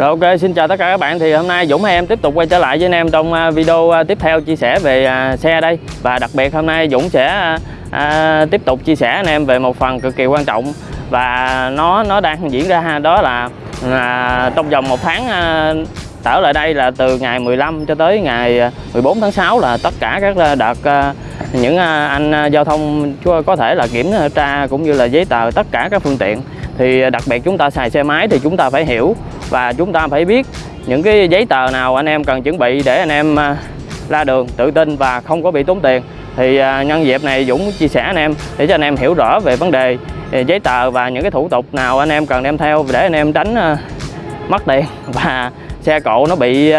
Rồi ok, xin chào tất cả các bạn. Thì hôm nay Dũng hay em tiếp tục quay trở lại với anh em trong à, video à, tiếp theo chia sẻ về à, xe đây. Và đặc biệt hôm nay Dũng sẽ à, tiếp tục chia sẻ anh em về một phần cực kỳ quan trọng. Và nó nó đang diễn ra đó là, à, trong vòng một tháng à, trở lại đây là từ ngày 15 cho tới ngày 14 tháng 6 là tất cả các đợt à, những anh giao thông có thể là kiểm tra cũng như là giấy tờ tất cả các phương tiện. Thì đặc biệt chúng ta xài xe máy thì chúng ta phải hiểu và chúng ta phải biết những cái giấy tờ nào anh em cần chuẩn bị để anh em à, ra đường tự tin và không có bị tốn tiền. Thì à, nhân dịp này Dũng chia sẻ anh em để cho anh em hiểu rõ về vấn đề à, giấy tờ và những cái thủ tục nào anh em cần đem theo để anh em tránh mất tiền. Và xe cộ nó bị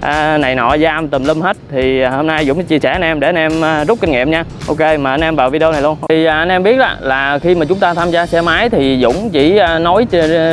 à, này nọ giam tùm lum hết. Thì à, hôm nay Dũng sẽ chia sẻ anh em để anh em à, rút kinh nghiệm nha. Ok mà anh em vào video này luôn. Thì à, anh em biết là, là khi mà chúng ta tham gia xe máy thì Dũng chỉ à, nói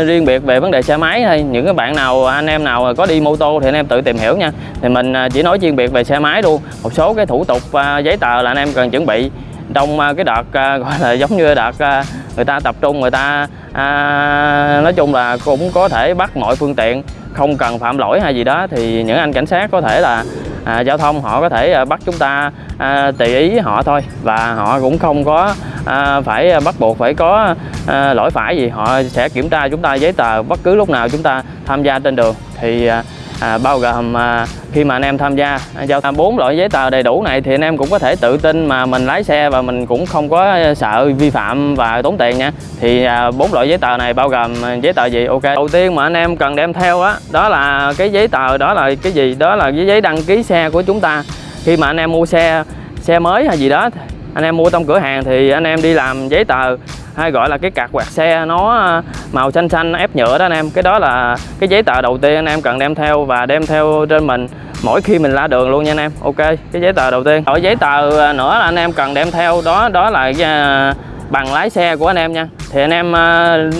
riêng biệt về vấn đề xe máy thôi. Những cái bạn nào anh em nào có đi mô tô thì anh em tự tìm hiểu nha. Thì mình chỉ nói chuyên biệt về xe máy luôn. Một số cái thủ tục giấy tờ là anh em cần chuẩn bị. Trong cái đợt gọi là giống như đợt người ta tập trung người ta à, nói chung là cũng có thể bắt mọi phương tiện không cần phạm lỗi hay gì đó thì những anh cảnh sát có thể là à, giao thông họ có thể à, bắt chúng ta à, tùy ý họ thôi. Và họ cũng không có à, phải bắt buộc phải có à, lỗi phải gì. Họ sẽ kiểm tra chúng ta giấy tờ bất cứ lúc nào chúng ta tham gia trên đường. Thì à, à, bao gồm à, khi mà anh em tham gia giao tham bốn loại giấy tờ đầy đủ này thì anh em cũng có thể tự tin mà mình lái xe và mình cũng không có sợ vi phạm và tốn tiền nha. Thì à, bốn à, loại giấy tờ này bao gồm giấy tờ gì? Ok. Đầu tiên mà anh em cần đem theo á đó, đó là cái giấy tờ đó là cái gì? Đó là cái giấy đăng ký xe của chúng ta. Khi mà anh em mua xe xe mới hay gì đó anh em mua trong cửa hàng thì anh em đi làm giấy tờ hay gọi là cái cạc quạt xe nó à, màu xanh xanh ép nhựa đó anh em. Cái đó là cái giấy tờ đầu tiên anh em cần đem theo và đem theo trên mình mỗi khi mình ra đường luôn nha anh em. Ok cái giấy tờ đầu tiên. Ở giấy tờ à, nữa là anh em cần đem theo đó đó là à, bằng lái xe của anh em nha. Thì anh em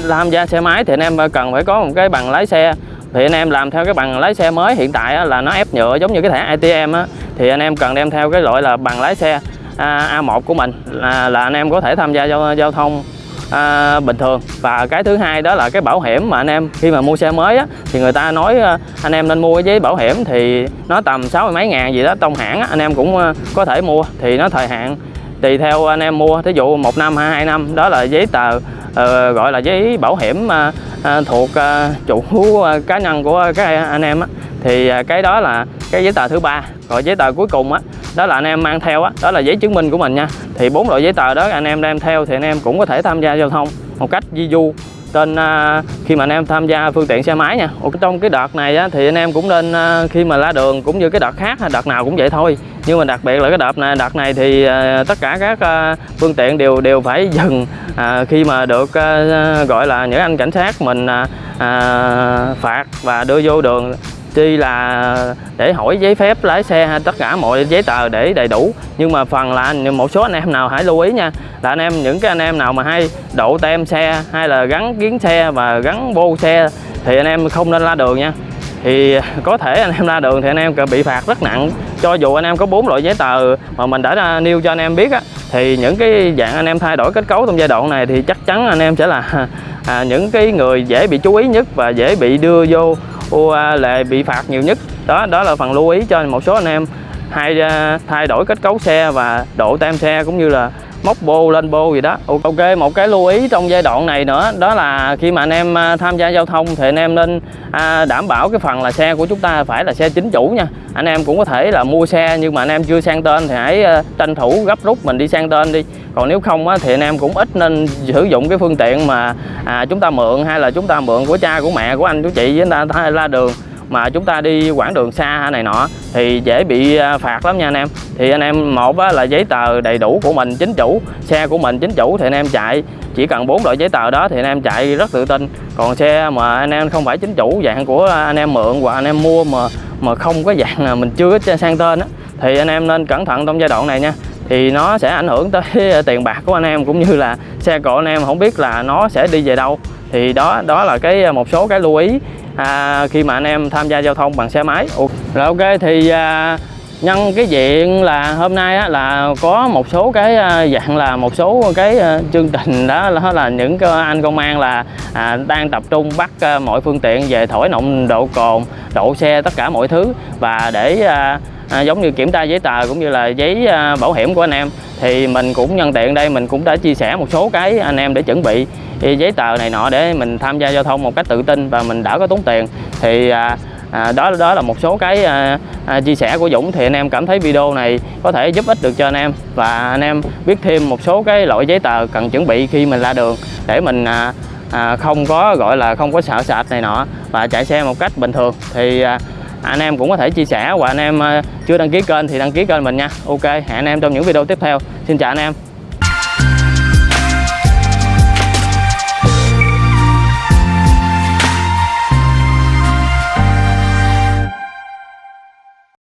tham gia xe máy thì anh em cần phải có một cái bằng lái xe. Thì anh em làm theo cái bằng lái xe mới hiện tại là nó ép nhựa giống như cái thẻ ATM á. Thì anh em cần đem theo cái loại là bằng lái xe A1 của mình là, là anh em có thể tham gia giao, giao thông à, bình thường. Và cái thứ hai đó là cái bảo hiểm mà anh em khi mà mua xe mới á, thì người ta nói à, anh em nên mua cái giấy bảo hiểm thì nó tầm sáu mươi mấy ngàn gì đó trong hãng á, anh em cũng à, có thể mua. Thì nó thời hạn tùy theo anh em mua. Thí dụ một năm hay hai năm đó là giấy tờ uh, gọi là giấy bảo hiểm uh, uh, thuộc uh, chủ uh, cá nhân của các anh em á. Thì uh, cái đó là cái giấy tờ thứ ba. Rồi giấy tờ cuối cùng á đó là anh em mang theo á đó là giấy chứng minh của mình nha. Thì bốn loại giấy tờ đó anh em đem theo thì anh em cũng có thể tham gia giao thông một cách di du trên uh, khi mà anh em tham gia phương tiện xe máy nha. Trong cái đợt này á, thì anh em cũng nên uh, khi mà lá đường cũng như cái đợt khác đợt nào cũng vậy thôi. Nhưng mà đặc biệt là cái đợt này đợt này thì uh, tất cả các uh, phương tiện đều đều phải dừng uh, khi mà được uh, gọi là những anh cảnh sát mình uh, phạt và đưa vô đường tuy là để hỏi giấy phép lái xe hay tất cả mọi giấy tờ để đầy đủ. Nhưng mà phần là một số anh em nào hãy lưu ý nha là anh em những cái anh em nào mà hay độ tem xe hay là gắn kiến xe và gắn vô xe thì anh em không nên la đường nha. Thì có thể anh em ra đường thì anh em bị phạt rất nặng. Cho dù anh em có bốn loại giấy tờ mà mình đã nêu cho anh em biết á thì những cái dạng anh em thay đổi kết cấu trong giai đoạn này thì chắc chắn anh em sẽ là à, những cái người dễ bị chú ý nhất và dễ bị đưa vô lệ bị phạt nhiều nhất. Đó đó là phần lưu ý cho một số anh em hay à, thay đổi kết cấu xe và độ tem xe, cũng như là móc bô lên bô gì đó. Ok một cái lưu ý trong giai đoạn này nữa đó là khi mà anh em à, tham gia giao thông thì anh em nên à, đảm bảo cái phần là xe của chúng ta phải là xe chính chủ nha. Anh em cũng có thể là mua xe nhưng mà anh em chưa sang tên thì hãy à, tranh thủ gấp rút mình đi sang tên đi. Còn nếu không á, thì anh em cũng ít nên sử dụng cái phương tiện mà à, chúng ta mượn hay là chúng ta mượn của cha của mẹ của anh chú chị với người ta la đường mà chúng ta đi quãng đường xa này nọ thì dễ bị à, phạt lắm nha anh em. Thì anh em, một là giấy tờ đầy đủ của mình, chính chủ, xe của mình, chính chủ thì anh em chạy. Chỉ cần bốn loại giấy tờ đó thì anh em chạy rất tự tin. Còn xe mà anh em không phải chính chủ, dạng của anh em mượn hoặc anh em mua mà mà không có dạng là mình chưa có sang tên á, thì anh em nên cẩn thận trong giai đoạn này nha. Thì nó sẽ ảnh hưởng tới tiền bạc của anh em cũng như là xe của anh em. Không biết là nó sẽ đi về đâu. Thì đó đó là cái à, một số cái lưu ý à, khi mà anh em tham gia giao thông bằng xe máy. Rồi ok thì à, nhân cái diện là hôm nay á, là có một số cái à, dạng là một số cái à, chương trình đó là, là những cái anh công an là à, đang tập trung bắt à, mọi phương tiện về thổi nồng độ cồn độ xe tất cả mọi thứ. Và để à, à, giống như kiểm tra giấy tờ cũng như là giấy à, bảo hiểm của anh em. Thì mình cũng nhân tiện đây mình cũng đã chia sẻ một số cái anh em để chuẩn bị giấy tờ này nọ để mình tham gia giao thông một cách tự tin và mình đỡ có tốn tiền. Thì à, à, đó đó là một số cái à, à, chia sẻ của Dũng. Thì anh em cảm thấy video này có thể giúp ích được cho anh em và anh em biết thêm một số cái loại giấy tờ cần chuẩn bị khi mình ra đường để mình à, à, không có gọi là không có sợ sệt này nọ và chạy xe một cách bình thường. Thì à, anh em cũng có thể chia sẻ và anh em ờ, chưa đăng ký kênh thì đăng ký kênh mình nha. Ok, hẹn anh em trong những video tiếp theo. Xin chào anh em.